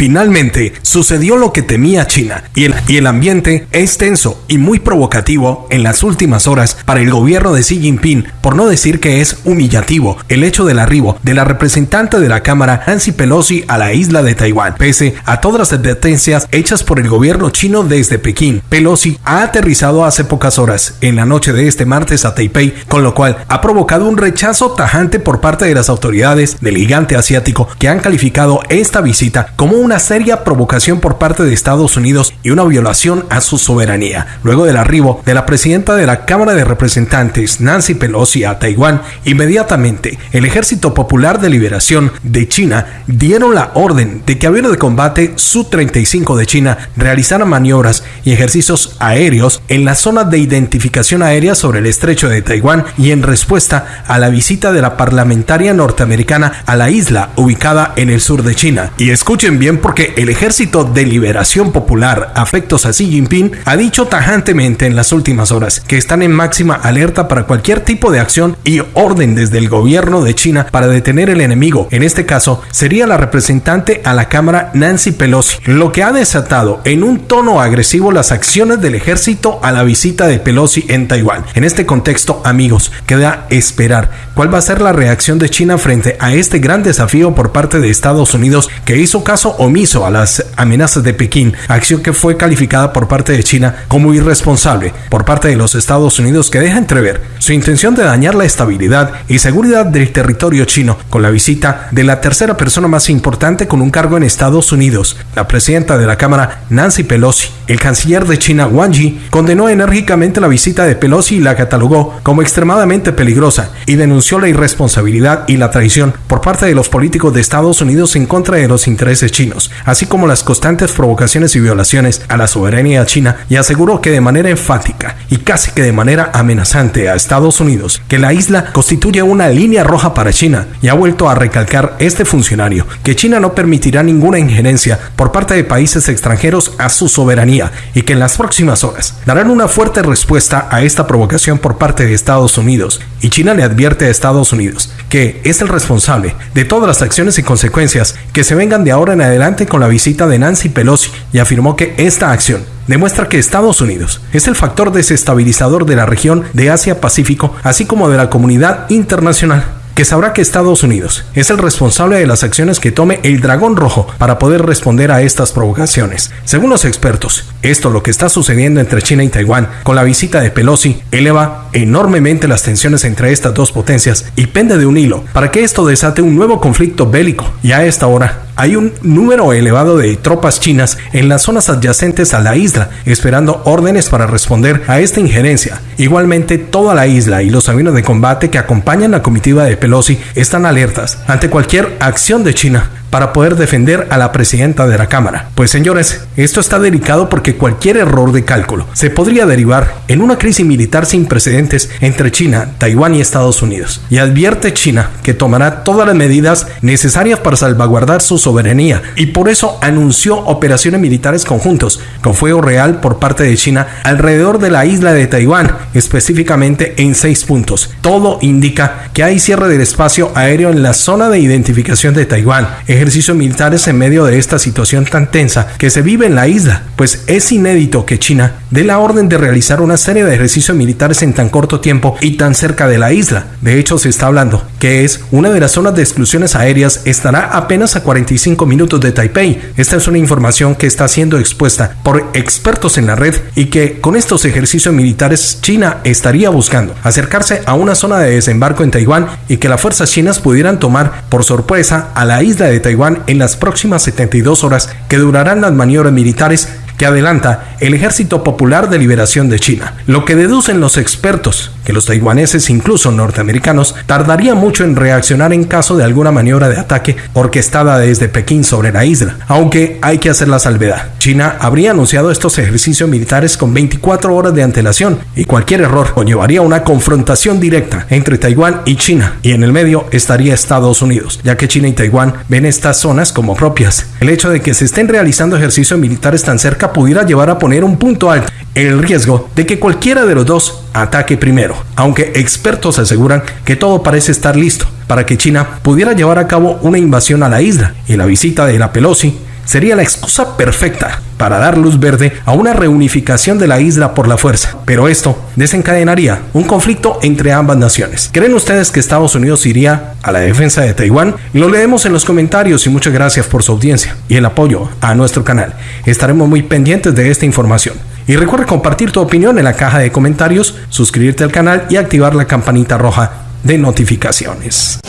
Finalmente, sucedió lo que temía China y el, y el ambiente es tenso y muy provocativo en las últimas horas para el gobierno de Xi Jinping, por no decir que es humillativo el hecho del arribo de la representante de la Cámara Nancy Pelosi a la isla de Taiwán, pese a todas las advertencias hechas por el gobierno chino desde Pekín. Pelosi ha aterrizado hace pocas horas en la noche de este martes a Taipei, con lo cual ha provocado un rechazo tajante por parte de las autoridades del gigante asiático que han calificado esta visita como una seria provocación por parte de Estados Unidos y una violación a su soberanía. Luego del arribo de la presidenta de la Cámara de Representantes, Nancy Pelosi, a Taiwán, inmediatamente el Ejército Popular de Liberación de China dieron la orden de que aviones de combate Su-35 de China realizaran maniobras y ejercicios aéreos en la zona de identificación aérea sobre el estrecho de Taiwán y en respuesta a la visita de la parlamentaria norteamericana a la isla ubicada en el sur de China. Y escuchen bien porque el Ejército de Liberación Popular, afectos a Xi Jinping, ha dicho tajantemente en las últimas horas que están en máxima alerta para cualquier tipo de acción y orden desde el gobierno de China para detener el enemigo. En este caso, sería la representante a la Cámara Nancy Pelosi, lo que ha desatado en un tono agresivo las acciones del ejército a la visita de Pelosi en Taiwán. En este contexto, amigos, queda esperar cuál va a ser la reacción de China frente a este gran desafío por parte de Estados Unidos que hizo caso omiso a las amenazas de Pekín, acción que fue calificada por parte de China como irresponsable por parte de los Estados Unidos que deja entrever su intención de dañar la estabilidad y seguridad del territorio chino con la visita de la tercera persona más importante con un cargo en Estados Unidos, la presidenta de la Cámara Nancy Pelosi. El canciller de China Wang Yi condenó enérgicamente la visita de Pelosi y la catalogó como extremadamente peligrosa y denunció la irresponsabilidad y la traición por parte de los políticos de Estados Unidos en contra de los intereses chinos, así como las constantes provocaciones y violaciones a la soberanía china y aseguró que de manera enfática y casi que de manera amenazante a Estados Unidos que la isla constituye una línea roja para China y ha vuelto a recalcar este funcionario que China no permitirá ninguna injerencia por parte de países extranjeros a su soberanía y que en las próximas horas darán una fuerte respuesta a esta provocación por parte de Estados Unidos. Y China le advierte a Estados Unidos que es el responsable de todas las acciones y consecuencias que se vengan de ahora en adelante con la visita de Nancy Pelosi y afirmó que esta acción demuestra que Estados Unidos es el factor desestabilizador de la región de Asia-Pacífico, así como de la comunidad internacional que sabrá que Estados Unidos es el responsable de las acciones que tome el dragón rojo para poder responder a estas provocaciones. Según los expertos, esto lo que está sucediendo entre China y Taiwán con la visita de Pelosi eleva enormemente las tensiones entre estas dos potencias y pende de un hilo para que esto desate un nuevo conflicto bélico y a esta hora hay un número elevado de tropas chinas en las zonas adyacentes a la isla, esperando órdenes para responder a esta injerencia. Igualmente, toda la isla y los aviones de combate que acompañan la comitiva de Pelosi están alertas ante cualquier acción de China para poder defender a la presidenta de la Cámara. Pues señores, esto está delicado porque cualquier error de cálculo se podría derivar en una crisis militar sin precedentes entre China, Taiwán y Estados Unidos. Y advierte China que tomará todas las medidas necesarias para salvaguardar su soberanía y por eso anunció operaciones militares conjuntos con fuego real por parte de China alrededor de la isla de Taiwán, específicamente en seis puntos. Todo indica que hay cierre del espacio aéreo en la zona de identificación de Taiwán, ejercicios militares en medio de esta situación tan tensa que se vive en la isla, pues es inédito que China dé la orden de realizar una serie de ejercicios militares en tan corto tiempo y tan cerca de la isla. De hecho, se está hablando que es una de las zonas de exclusiones aéreas estará apenas a 45 minutos de Taipei. Esta es una información que está siendo expuesta por expertos en la red y que con estos ejercicios militares China estaría buscando acercarse a una zona de desembarco en Taiwán y que las fuerzas chinas pudieran tomar por sorpresa a la isla de Taiwán Taiwán en las próximas 72 horas que durarán las maniobras militares que adelanta el Ejército Popular de Liberación de China. Lo que deducen los expertos, que los taiwaneses, incluso norteamericanos, tardarían mucho en reaccionar en caso de alguna maniobra de ataque orquestada desde Pekín sobre la isla, aunque hay que hacer la salvedad. China habría anunciado estos ejercicios militares con 24 horas de antelación y cualquier error conllevaría una confrontación directa entre Taiwán y China y en el medio estaría Estados Unidos, ya que China y Taiwán ven estas zonas como propias. El hecho de que se estén realizando ejercicios militares tan cerca pudiera llevar a poner un punto alto el riesgo de que cualquiera de los dos ataque primero, aunque expertos aseguran que todo parece estar listo para que China pudiera llevar a cabo una invasión a la isla y la visita de la Pelosi sería la excusa perfecta para dar luz verde a una reunificación de la isla por la fuerza. Pero esto desencadenaría un conflicto entre ambas naciones. ¿Creen ustedes que Estados Unidos iría a la defensa de Taiwán? Lo leemos en los comentarios y muchas gracias por su audiencia y el apoyo a nuestro canal. Estaremos muy pendientes de esta información. Y recuerda compartir tu opinión en la caja de comentarios, suscribirte al canal y activar la campanita roja de notificaciones.